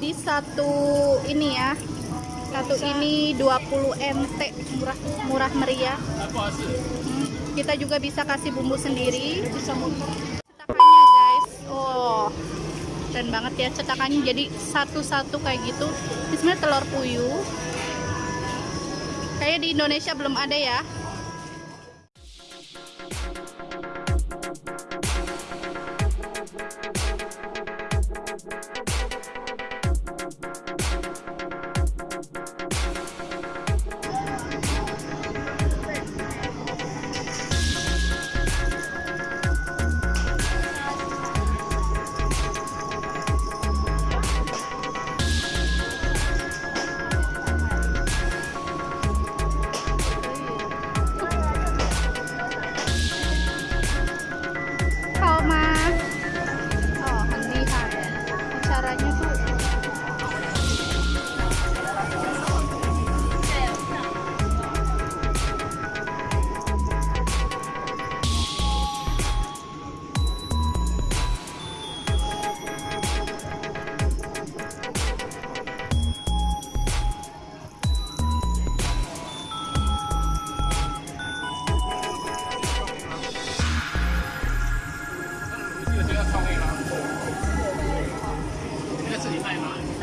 Di satu ini ya, satu ini 20 MT murah murah meriah. Hmm, Kita juga bisa kasih bumbu sendiri. Cetakannya guys, oh keren banget ya cetakannya. Jadi satu-satu kayak gitu. Ini sebenarnya telur puyuh. Kayak di Indonesia belum ada ya.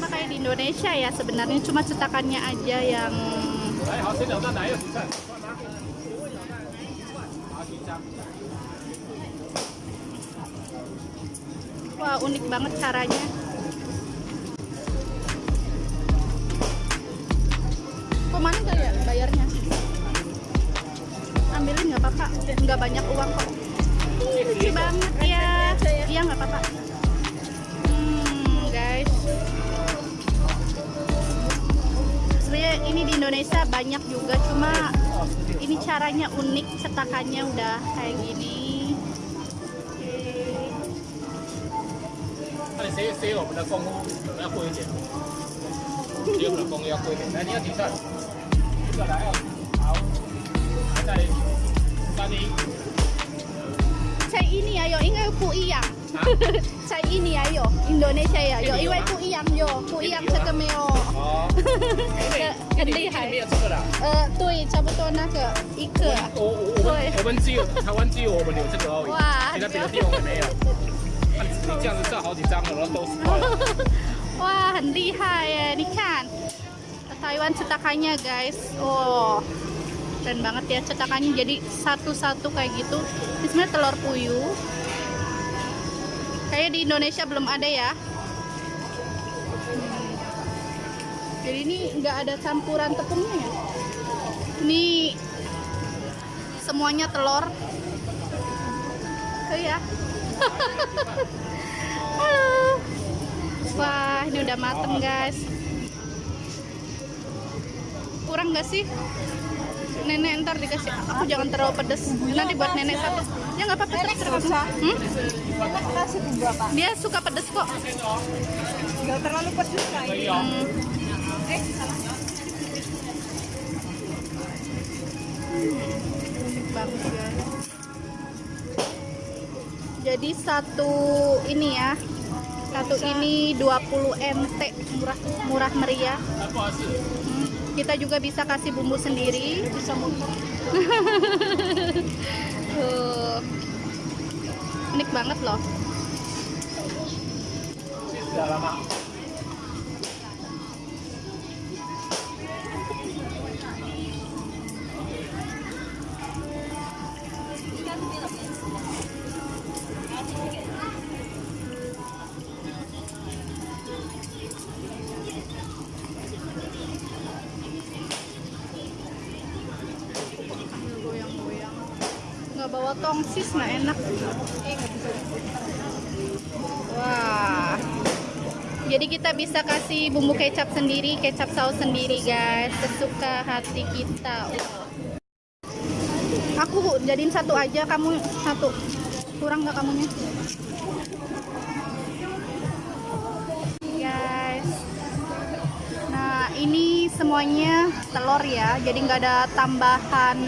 sama kayak di Indonesia ya sebenarnya cuma cetakannya aja yang Wah unik banget caranya. Ke mana gak ya bayarnya? Ambilin gak apa-apa. Gak banyak uang kok. Lucu banget ya. Iya gak apa-apa. sebenarnya ini di Indonesia banyak juga cuma ini caranya unik cetakannya udah kayak gini Oke. 那你谁谁我们的功夫可能要贵一点，谁我们的功夫要贵一点。来，你要几串？这个来哦，好，还在三一 Cai ini ya yo, ini pu iyang. 啊， Cai ini ya yo, Indonesia ya yo, Ini iwai yo, pu iyang yo, pu iyang Ini yo, sekemeo. 哦，很你厉害没有这个啦。呃，对，差不多那个一个。我我我们我们只有台湾只有我们有这个而已，哇其他别的地方也没有。那你你这样子照好几张了，然后都是块了。 Wah, 很厉害ya, ini kan. Taiwan cetakannya guys. Oh, keren banget ya cetakannya. Jadi satu-satu kayak gitu. Ini sebenarnya telur puyuh. Kayak di Indonesia belum ada ya. Hmm. Jadi ini nggak ada campuran tepungnya ya. Ini semuanya telur. Oh ya. Halo. Wah, ini udah mateng guys. Kurang nggak sih? nenek ntar dikasih aku jangan terlalu pedes. Nanti buat nenek satu. Ya nggak apa-apa terus terus hmm? kasih dia suka pedes kok. Nggak terlalu pedes lah hmm. eh bagus jadi satu ini ya satu ini 20 MT murah murah meriah. Hmm. Kita juga bisa kasih bumbu sendiri. Tuh. Unik banget loh. Bawa tongsis nah enak. Wah. Jadi kita bisa kasih bumbu kecap sendiri, kecap saus sendiri guys, sesuka hati kita. Aku jadiin satu aja, kamu satu. Kurang nggak kamunya? Guys. Nah, ini semuanya telur ya, jadi nggak ada tambahan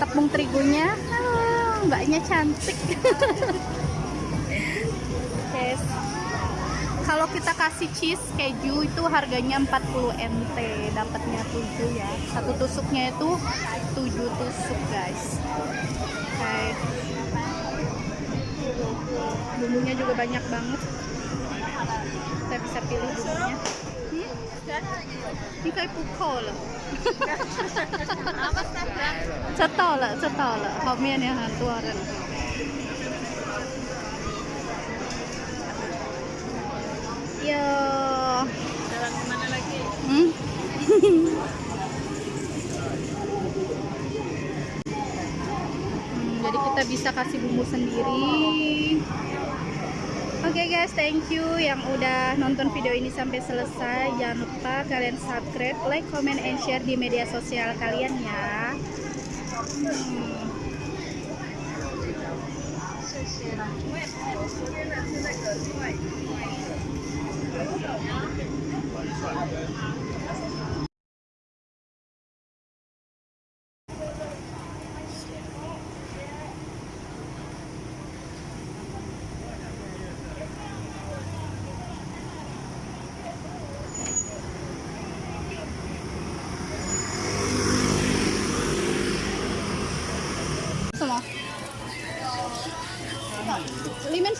tepung terigunya. Ah, mbaknya cantik. Guys. kalau kita kasih cheese keju itu harganya 40 nt dapatnya 7 ya satu tusuknya itu 7 tusuk guys oke bumbunya juga banyak banget kita bisa pilih bumbunya hmm? ini kayak pukul loh 知道了，知道了，后面有很多人。Yo. Jalan kemana lagi? Hmm? Hmm, jadi kita bisa kasih bumbu sendiri. Oke guys, thank you yang udah nonton video ini sampai selesai. Jangan lupa kalian subscribe, like, comment, and share di media sosial kalian ya. Hmm. "什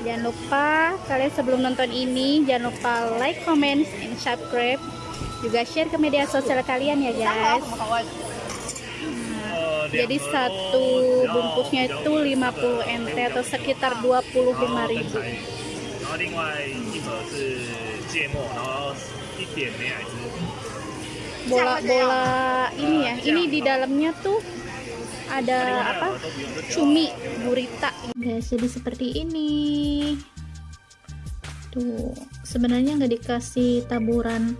jangan lupa kalian sebelum nonton ini jangan lupa like, comment, and subscribe. Juga share ke media sosial kalian ya guys. Hmm. jadi satu bungkusnya itu 50 NT atau sekitar 25 ribu. Bola-bola ini ya ini di dalamnya tuh ada apa? Cumi gurita. Guys, jadi seperti ini. Tuh, sebenarnya nggak dikasih taburan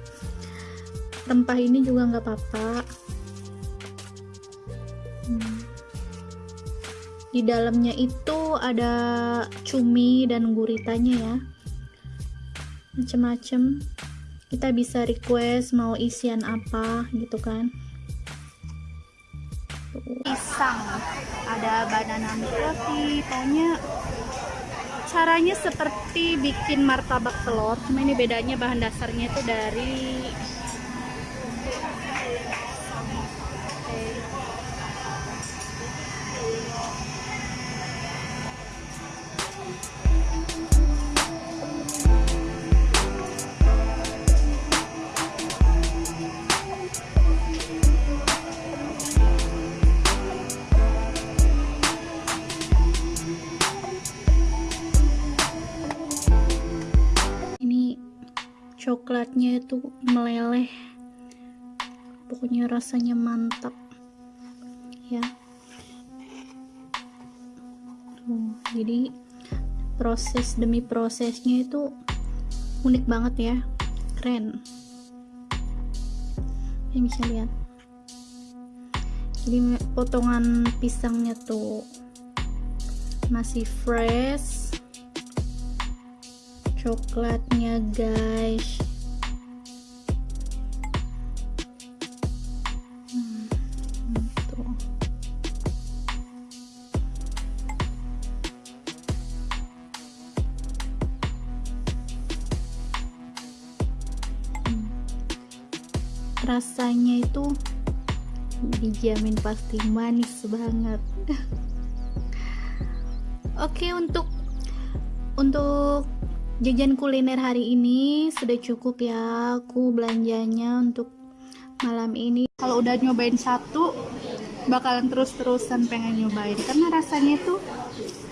rempah ini juga nggak apa-apa. Hmm. Di dalamnya itu ada cumi dan guritanya ya. Macem-macem. Kita bisa request mau isian apa gitu kan. Pisang, ada banana roti, pokoknya caranya seperti bikin martabak telur, cuma ini bedanya bahan dasarnya itu dari. Coklatnya itu meleleh. Pokoknya rasanya mantap. Ya. Tuh, jadi proses demi prosesnya itu unik banget ya. Keren. Ini bisa lihat. Jadi potongan pisangnya tuh masih fresh coklatnya guys. Rasanya itu dijamin pasti manis banget. Oke untuk untuk jajan kuliner hari ini sudah cukup ya aku belanjanya untuk malam ini. Kalau udah nyobain satu bakalan terus-terusan pengen nyobain. Karena rasanya tuh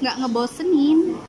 nggak ngebosenin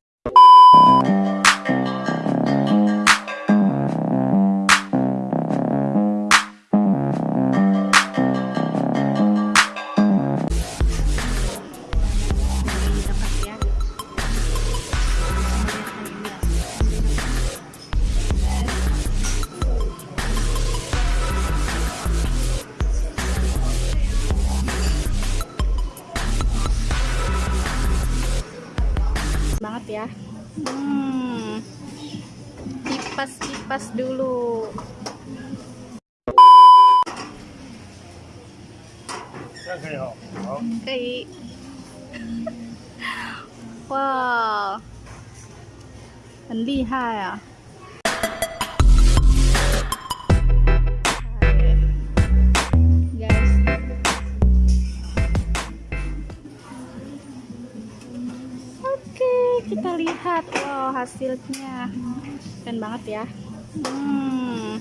Wow. 很厉害啊！guys. Oke, kita lihat wow hasilnya. Keren banget ya. Hmm.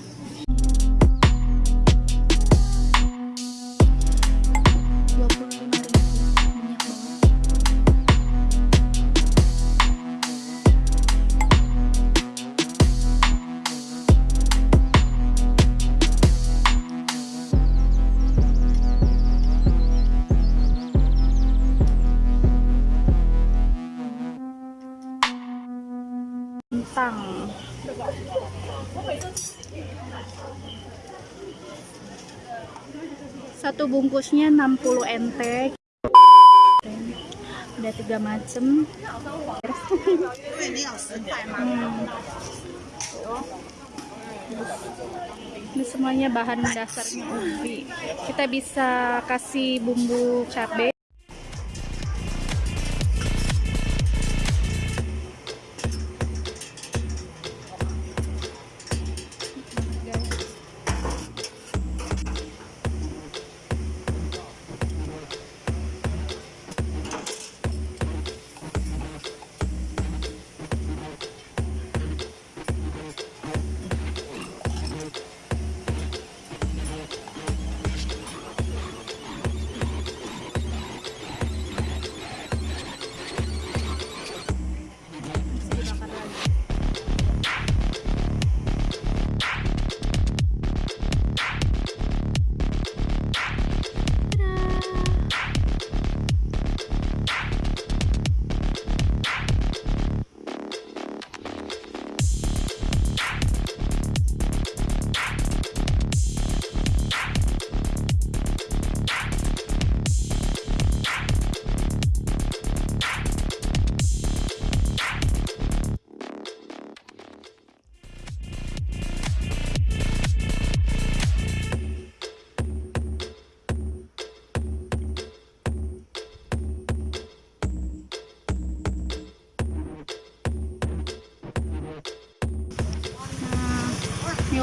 Satu bungkusnya 60 nt ada tiga macem. Hmm. ini semuanya bahan dasarnya ubi. Kita bisa kasih bumbu cabai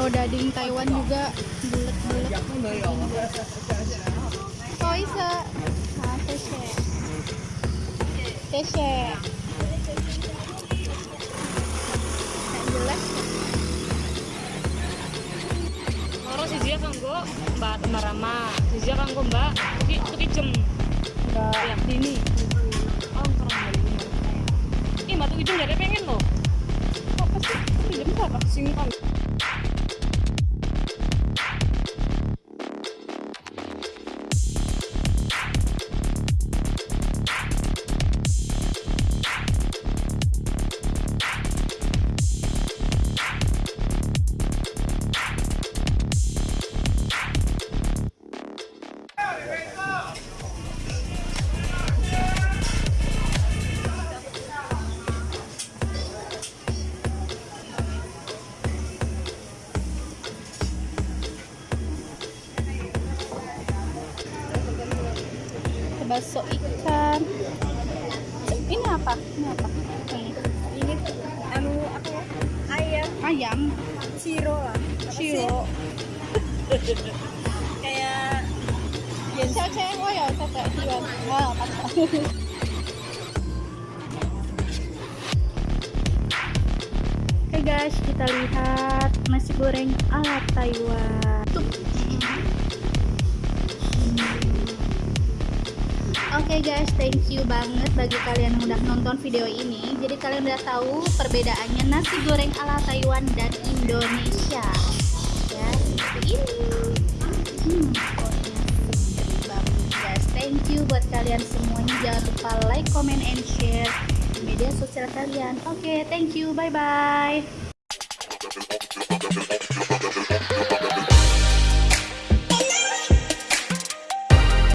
Daging Taiwan juga bulat-bulat. Oh isa. Ah, teshe. Teshe. Jelas. Orang si Zia kanggo Mbak Marama, si Zia kanggo Mbak Tuki Tuki Jem. Mbak Dini. Oh, balik. Ih, Mbak Tuki Jem jadi pengen loh. Apa sih? Itu apa? Singkong. Apa? Ini apa? Ini Ini anu apa ya? Ayam. Ayam. Ciro lah. shiro Kayak cewek oh ya cewek Iwan wow pas Oke guys, kita lihat nasi goreng ala Taiwan. Oke guys, thank you banget bagi kalian yang udah nonton video ini. Jadi kalian udah tahu perbedaannya nasi goreng ala Taiwan dan Indonesia. Ya, seperti ini. Hmm, guys. Thank you buat kalian semuanya. Jangan lupa like, comment, and share di media sosial kalian. Oke, thank you. Bye bye.